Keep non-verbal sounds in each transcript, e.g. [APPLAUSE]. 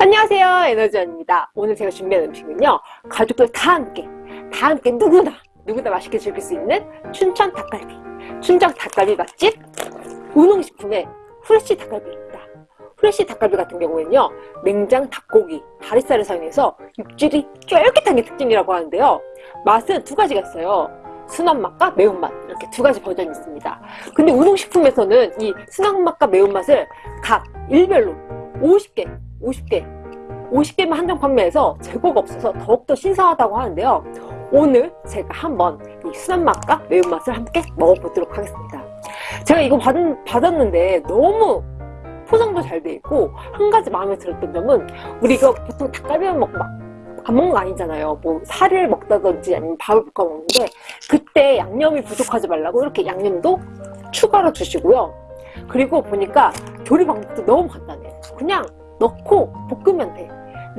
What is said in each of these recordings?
안녕하세요 에너지원입니다. 오늘 제가 준비한 음식은요 가족들 다 함께 다 함께 누구나 누구나 맛있게 즐길 수 있는 춘천 닭갈비. 춘천 닭갈비 맛집 우농식품의 후레쉬 닭갈비입니다. 후레쉬 닭갈비 같은 경우에는요 냉장 닭고기 다리살을 사용해서 육질이 쫄깃한 게 특징이라고 하는데요. 맛은 두 가지가 있어요. 순한 맛과 매운맛 이렇게 두 가지 버전이 있습니다. 근데 우농식품에서는 이 순한 맛과 매운맛을 각 일별로 50개 50개. 50개만 한정 판매해서 재고가 없어서 더욱더 신선하다고 하는데요. 오늘 제가 한번 이 순한 맛과 매운맛을 함께 먹어보도록 하겠습니다. 제가 이거 받, 받았는데 너무 포장도 잘 돼 있고 한 가지 마음에 들었던 점은 우리 이거 보통 닭갈비만 먹고 막 안 먹는 거 아니잖아요. 뭐 살을 먹다든지 아니면 밥을 볶아 먹는데 그때 양념이 부족하지 말라고 이렇게 양념도 추가로 주시고요. 그리고 보니까 조리 방법도 너무 간단해 그냥 넣고 볶으면 돼.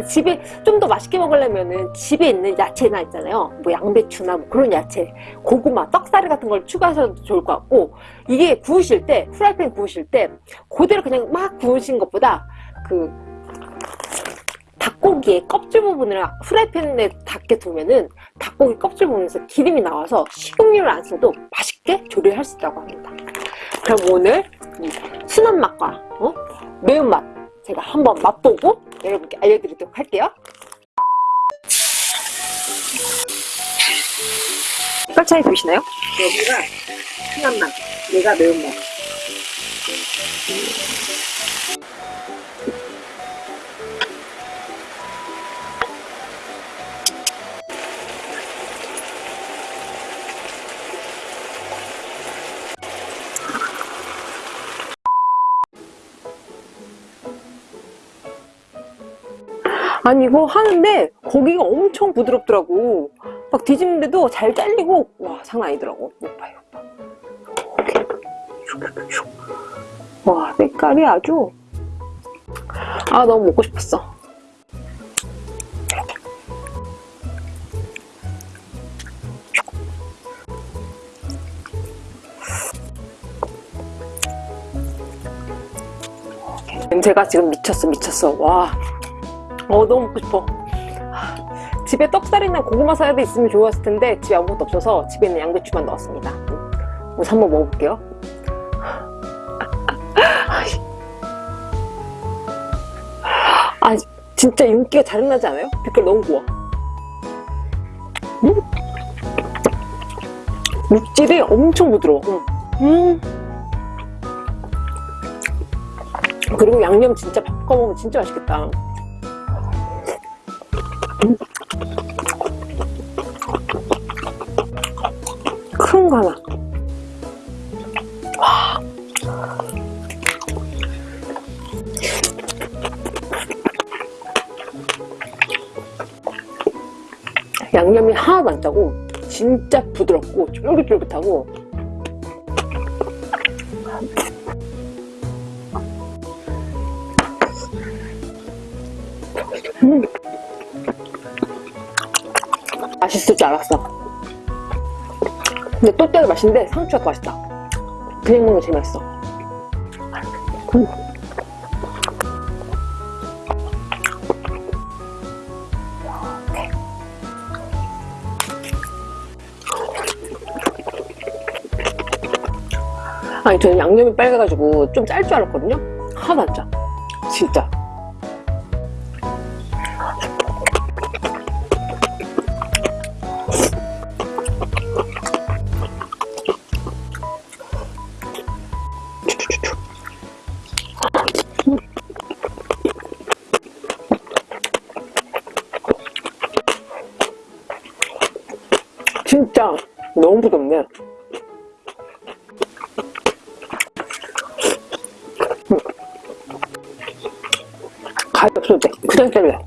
집에 좀 더 맛있게 먹으려면은 집에 있는 야채나 있잖아요. 뭐 양배추나 뭐 그런 야채 고구마 떡사리 같은 걸 추가하셔도 좋을 것 같고 이게 구우실 때 프라이팬 구우실 때 그대로 그냥 막 구우신 것보다 그 닭고기의 껍질 부분을 프라이팬에 닿게 두면은 닭고기 껍질 부분에서 기름이 나와서 식용유를 안 써도 맛있게 조리를 할수 있다고 합니다. 그럼 오늘 순한 맛과 어? 매운맛 제가 한번 맛보고 여러분께 알려드리도록 할게요. 색깔 차이 보이시나요? 여기가 순한 맛, 얘가 매운맛 아니 이거 하는데 고기가 엄청 부드럽더라고. 막 뒤집는데도 잘 잘리고 와 장난 아니더라고. 오빠 오빠. 와 색깔이 아주. 아 너무 먹고 싶었어. 냄새가 지금 미쳤어 미쳤어. 와 어 너무 먹고 싶어. 집에 떡살이나 고구마 사야도 있으면 좋았을 텐데 집에 아무것도 없어서 집에 있는 양배추만 넣었습니다. 우선 한번 먹어볼게요. 아 진짜 윤기가 자른나지 않아요? 빛깔 너무 고와 음? 육질이 엄청 부드러워. 음. 그리고 양념 진짜 바꿔 먹으면 진짜 맛있겠다 큰 거 하나 와. 양념이 하나도 안 짜고 진짜 부드럽고 쫄깃쫄깃하고 음. 맛있을 줄 알았어. 근데 또 때도 맛있는데 상추가 더 맛있다. 그냥 먹는 게 제일 맛있어. 음. 아니 저는 양념이 빨개가지고 좀 짤 줄 알았거든요? 하나도 안 짜. 진짜 너무 부드럽네 가위 없어도 돼. 그냥 잘래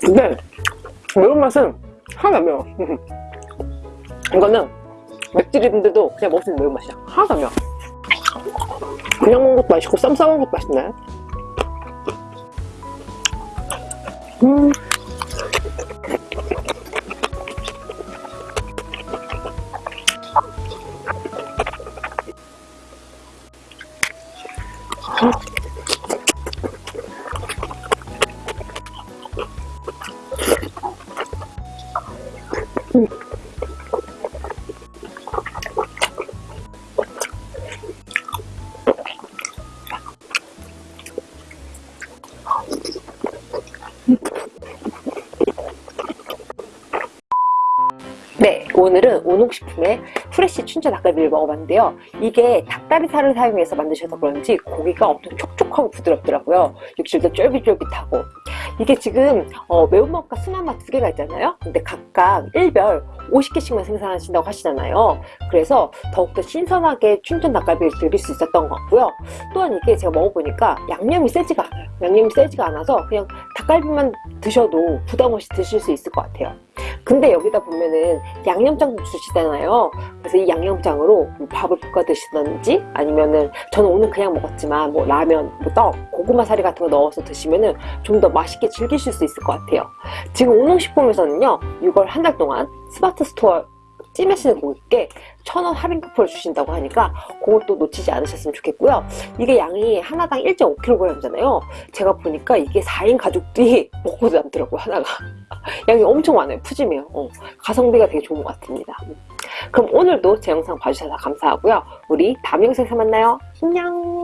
근데 매운맛은 하나도 안 매워. [LAUGHS] 이거는 맵찔인데도 그냥 먹을 수 있는 매운맛이야. 하나도 안 매워. 그냥 먹는 것도 맛있고 쌈 싸먹는 것도 맛있네 음. 음. 오늘은 온옥식품의 프레쉬 춘천 닭갈비를 먹어봤는데요. 이게 닭다리살을 사용해서 만드셔서 그런지 고기가 엄청 촉촉하고 부드럽더라고요. 육질도 쫄깃쫄깃하고 이게 지금 어, 매운맛과 순한맛 두 개가 있잖아요. 근데 각각 1별 50개씩만 생산하신다고 하시잖아요. 그래서 더욱더 신선하게 춘천 닭갈비를 즐길 수 있었던 것 같고요. 또한 이게 제가 먹어보니까 양념이 세지가 않아요. 양념이 세지가 않아서 그냥 닭갈비만 드셔도 부담 없이 드실 수 있을 것 같아요. 근데 여기다 보면은 양념장도 주시잖아요. 그래서 이 양념장으로 뭐 밥을 볶아 드시든지 아니면은 저는 오늘 그냥 먹었지만 뭐 라면, 뭐 떡, 고구마 사리 같은 거 넣어서 드시면은 좀 더 맛있게 즐기실 수 있을 것 같아요. 지금 운동식품에서는요, 이걸 한달 동안 스마트 스토어 찜하시는 고객께 천원 할인 쿠폰을 주신다고 하니까 그것도 놓치지 않으셨으면 좋겠고요. 이게 양이 하나당 1.5kg이잖아요. 제가 보니까 이게 4인 가족들이 [LAUGHS] 먹고도 남더라고요, 하나가. [LAUGHS] 양이 엄청 많아요. 푸짐해요. 어, 가성비가 되게 좋은 것 같습니다. 그럼 오늘도 제 영상 봐주셔서 감사하고요. 우리 다음 영상에서 만나요. 안녕!